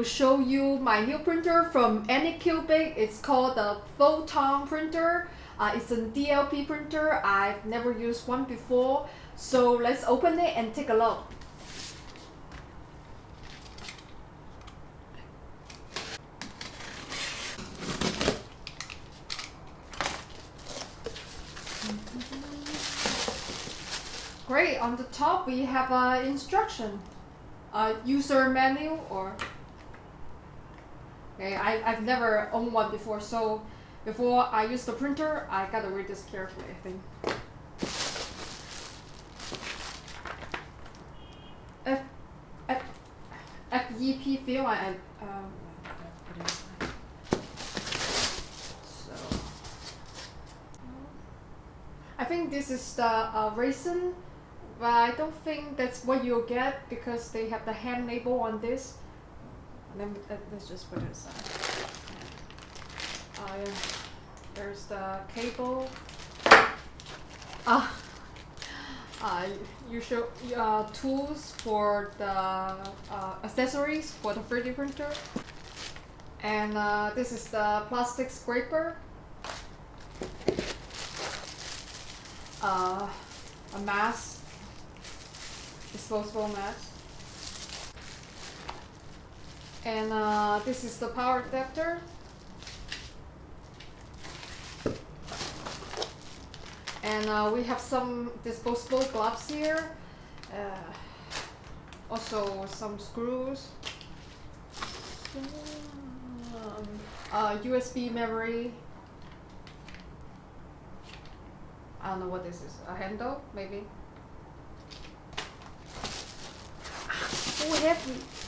Will show you my new printer from Anycubic. It's called the Photon printer. Uh, it's a DLP printer. I've never used one before. So let's open it and take a look. Great, on the top we have an instruction, a user manual or Okay, I, I've never owned one before, so before I use the printer, I gotta read this carefully, I think. F, F, FEP film, I, um, so, I think this is the uh, resin but I don't think that's what you'll get because they have the hand label on this. Let me, let, us just put it aside. Uh. There's the cable. Ah, uh, usual uh, tools for the uh, accessories for the 3D printer. And uh, this is the plastic scraper. Uh, a mask disposable mats. And uh, this is the power adapter. And uh, we have some disposable gloves here. Uh, also some screws. Um, uh, USB memory. I don't know what this is. A handle, maybe. Oh, heavy.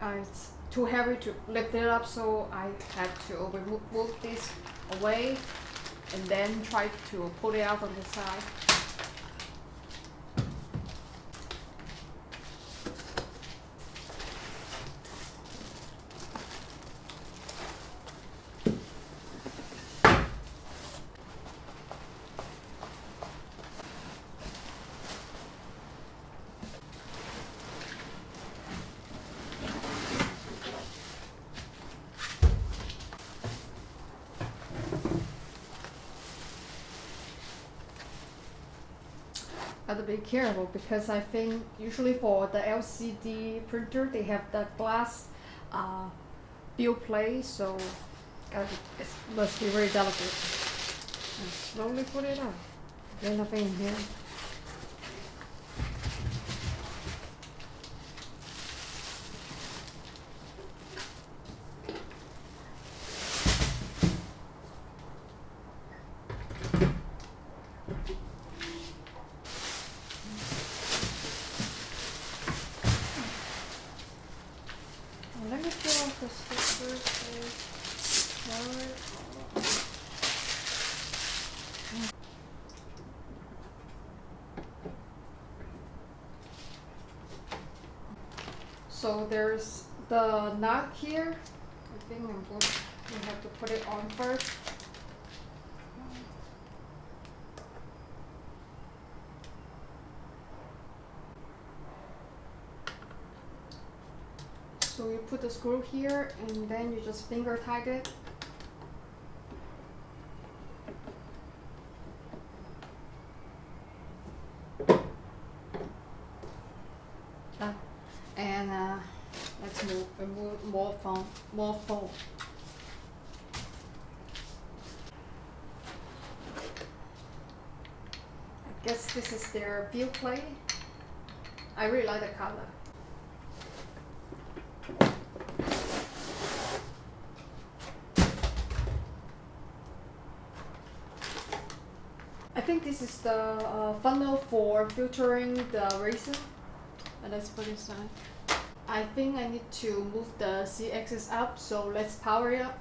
Uh, it's too heavy to lift it up, so I had to move this away and then try to pull it out from the side. To be careful because I think usually for the LCD printer they have the glass uh, build plate so gotta be, it must be very delicate. And slowly put it on. There's nothing in here. Let me peel off the stickers. So there's the nut here. I think I'm going to have to put it on first. So you put the screw here and then you just finger tight it. Uh, and uh, let's move, move more foam, more foam. I guess this their plate. I really like the color. I think this is the uh, funnel for filtering the resin. And let's put this on. I think I need to move the Z-axis up, so let's power it up.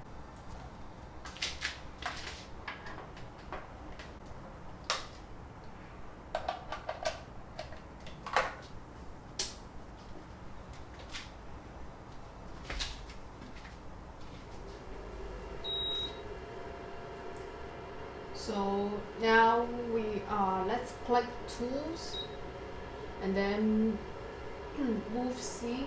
So now we uh, let's click tools and then move Z.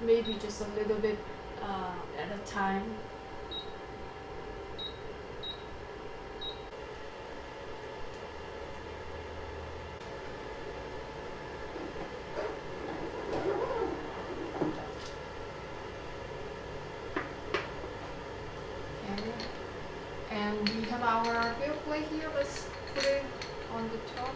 Maybe just a little bit uh, at a time Okay. And we our build plate here. Let's put it on the top.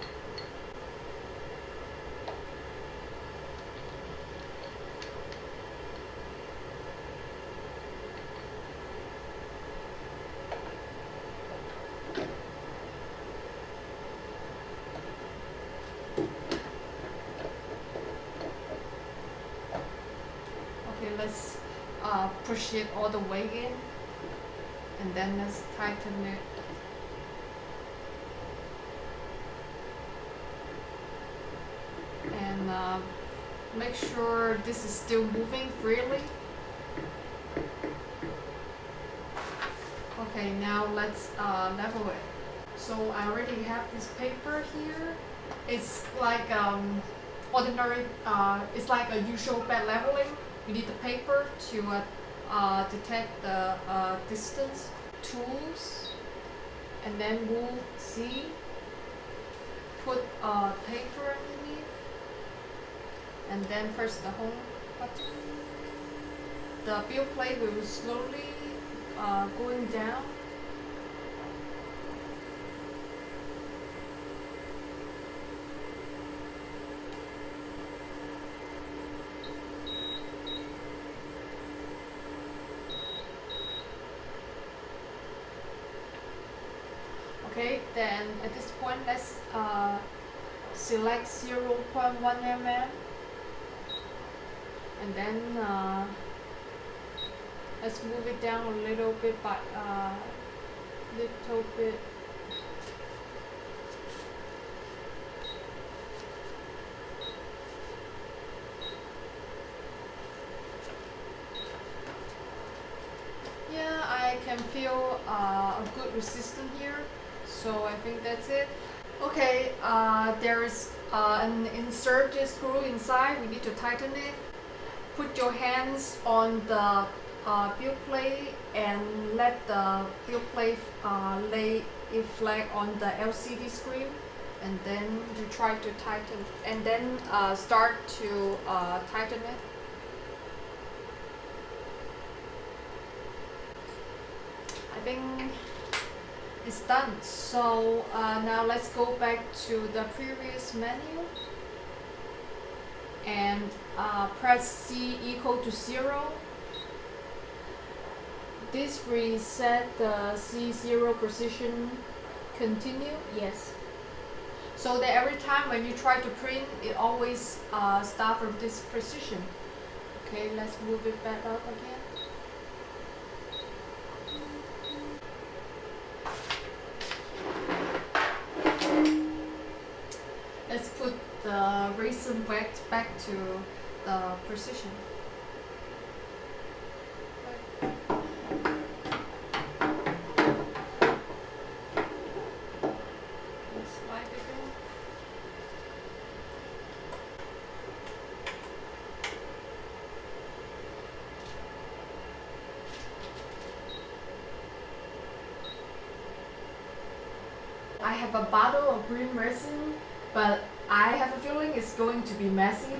Okay, let's uh, push it all the way in and then let's tighten it. And uh, make sure this is still moving freely. Okay, now let's uh, level it. So I already have this paper here. It's like um, ordinary, uh, it's like a usual bed leveling. You need the paper to uh, uh, detect the uh, distance, tools, and then move Z, put uh, paper underneath, and then press the home button. The build plate will slowly uh, going down. Okay, then at this point, let's uh, select 0.1 mm and then uh, let's move it down a little bit by uh, little bit. Yeah I can feel uh, a good resistance here so I think that's it. Okay uh, there is uh, an insert this screw inside. We need to tighten it put your hands on the uh, plate and let the build plate uh, lay it flat on the LCD screen and then you try to tighten and then uh, start to uh, tighten it. I think it's done. So uh, now let's go back to the previous menu and uh, press C equal to zero. This reset the Z0 position continue? Yes. So that every time when you try to print it always uh, start from this position okay let's move it back up again let's put back to the position Let's slide it. I have a bottle of green resin, but I have a feeling it's going to be messy.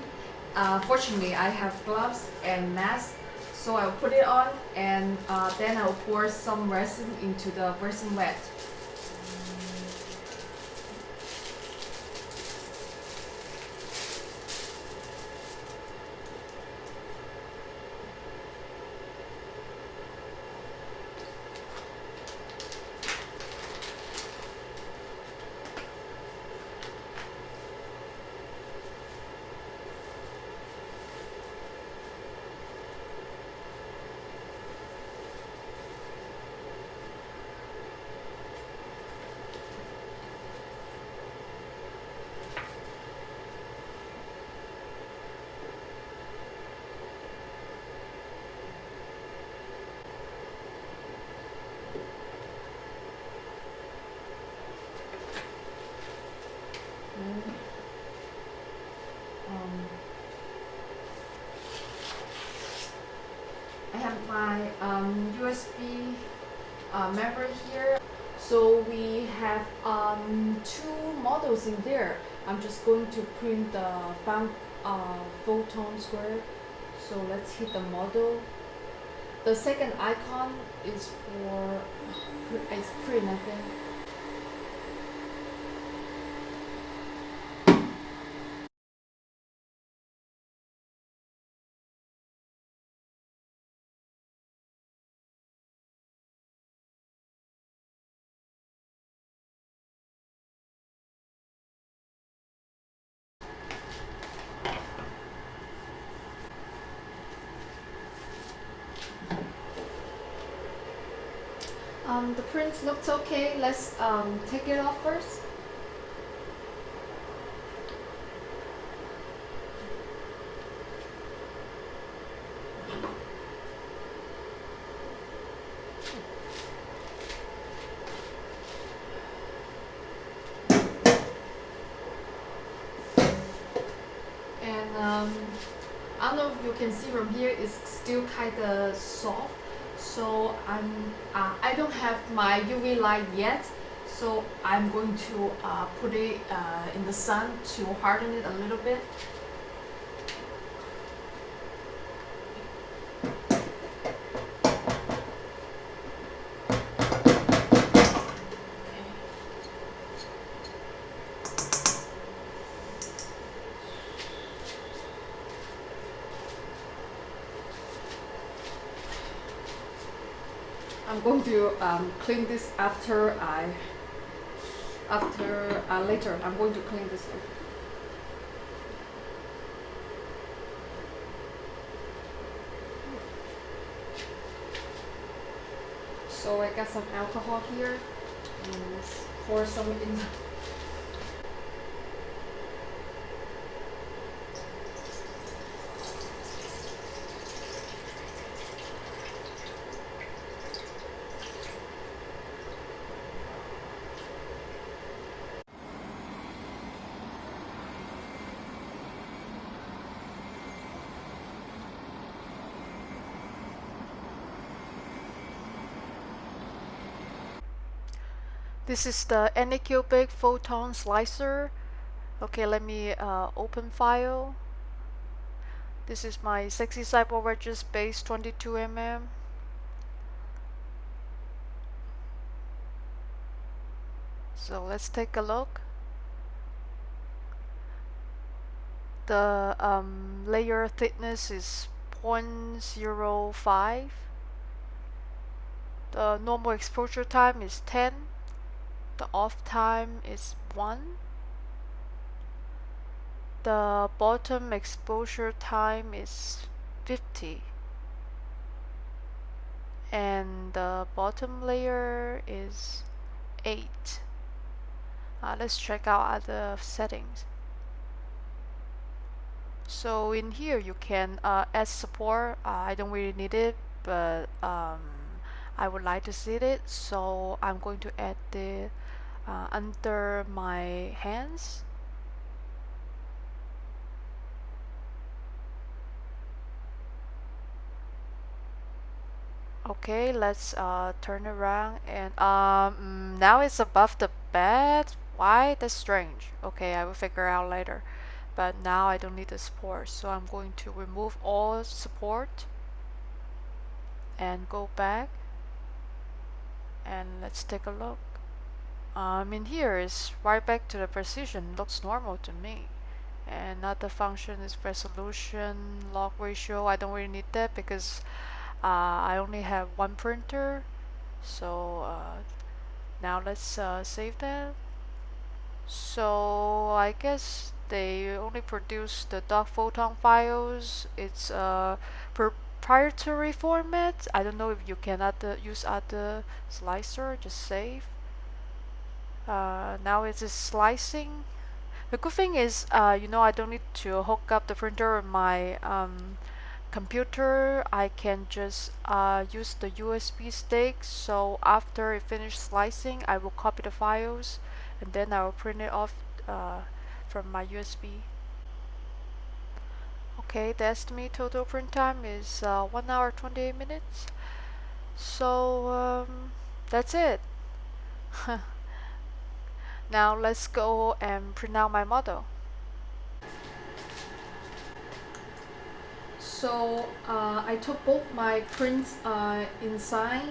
Uh, fortunately, I have gloves and mask, so I'll put it on and uh, then I'll pour some resin into the resin vat. In there. I'm just going to print the found, uh, photon square. So let's hit the model. The second icon is for it's print I think. Um, the print looks okay. Let's um, take it off first. And um, I don't know if you can see from here, it's still kind of soft so I'm uh, I don't have my UV light yet. So I'm going to uh, put it uh, in the sun to harden it a little bit going to um, clean this after I after uh, later I'm going to clean this. So I got some alcohol here and pour some in This is the Anycubic photon slicer. Okay, let me uh, open file. This is my Sexy Cyborg Regis base 22mm. So let's take a look. The um, layer thickness is 0.05. The normal exposure time is 10 the off time is 1 the bottom exposure time is 50 and the bottom layer is 8 uh, let's check out other settings. So in here you can uh, add support. Uh, I don't really need it but um, I would like to see it. So I'm going to add the uh, under my hands. Okay let's uh, turn around and um, now it's above the bed. Why? That's strange. Okay I will figure out later. But now I don't need the support so I'm going to remove all support and go back. And let's take a look um, in here is right back to the precision. Looks normal to me. And another function is resolution log ratio. I don't really need that because uh, I only have one printer. So uh, now let's uh, save that. So I guess they only produce the dot photon files. It's a proprietary format. I don't know if you can other, use other slicer. Just save uh, now it's slicing. The good thing is uh, you know I don't need to hook up the printer on my um, computer. I can just uh, use the USB stick. So after it finishes slicing I will copy the files and then I will print it off uh, from my USB okay the estimated total print time is uh, 1 hour 28 minutes. So um, that's it. now let's go and print out my model. So uh, I took both my prints uh, inside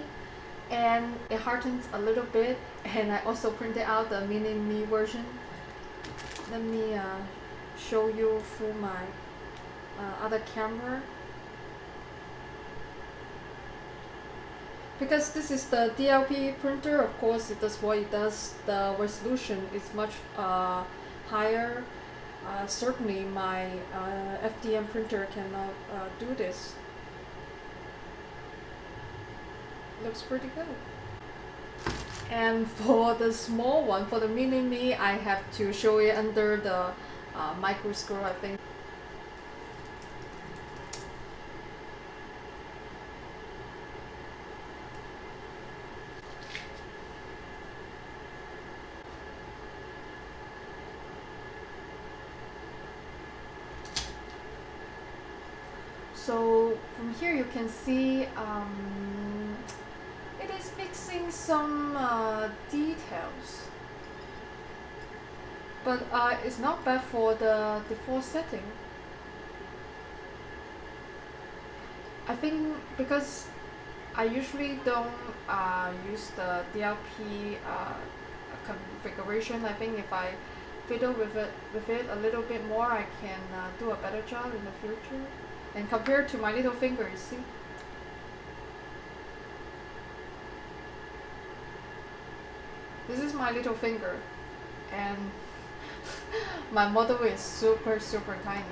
and it hardens a little bit and I also printed out the mini me version. Let me uh, show you through my uh, other camera. Because this is the DLP printer, of course it does what it does. The resolution is much uh, higher. Uh, certainly my uh, FDM printer cannot uh, do this. Looks pretty good. And for the small one, for the mini me, I have to show it under the uh, microscope, I think. So from here you can see um, it is mixing some uh, details. But uh, it's not bad for the default setting. I think because I usually don't uh, use the DLP uh, configuration. I think if I fiddle with it with it a little bit more, I can uh, do a better job in the future. And compared to my little finger, you see. This is my little finger, and my model is super super tiny.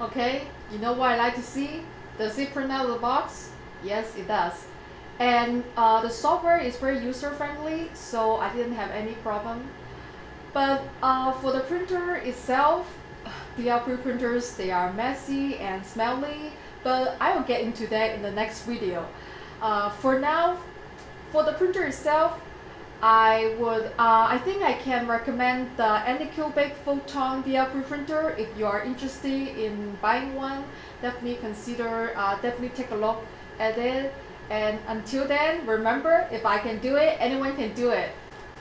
Okay, you know what I like to see? Does it print out of the box? Yes, it does. And uh, the software is very user friendly, so I didn't have any problem. But uh, for the printer itself, the DLP printers, they are messy and smelly, but I will get into that in the next video. Uh, for now, for the printer itself, I would, uh, I think I can recommend the Anycubic Photon DLP printer if you are interested in buying one. Definitely consider, uh, definitely take a look at it. And until then, remember, if I can do it, anyone can do it.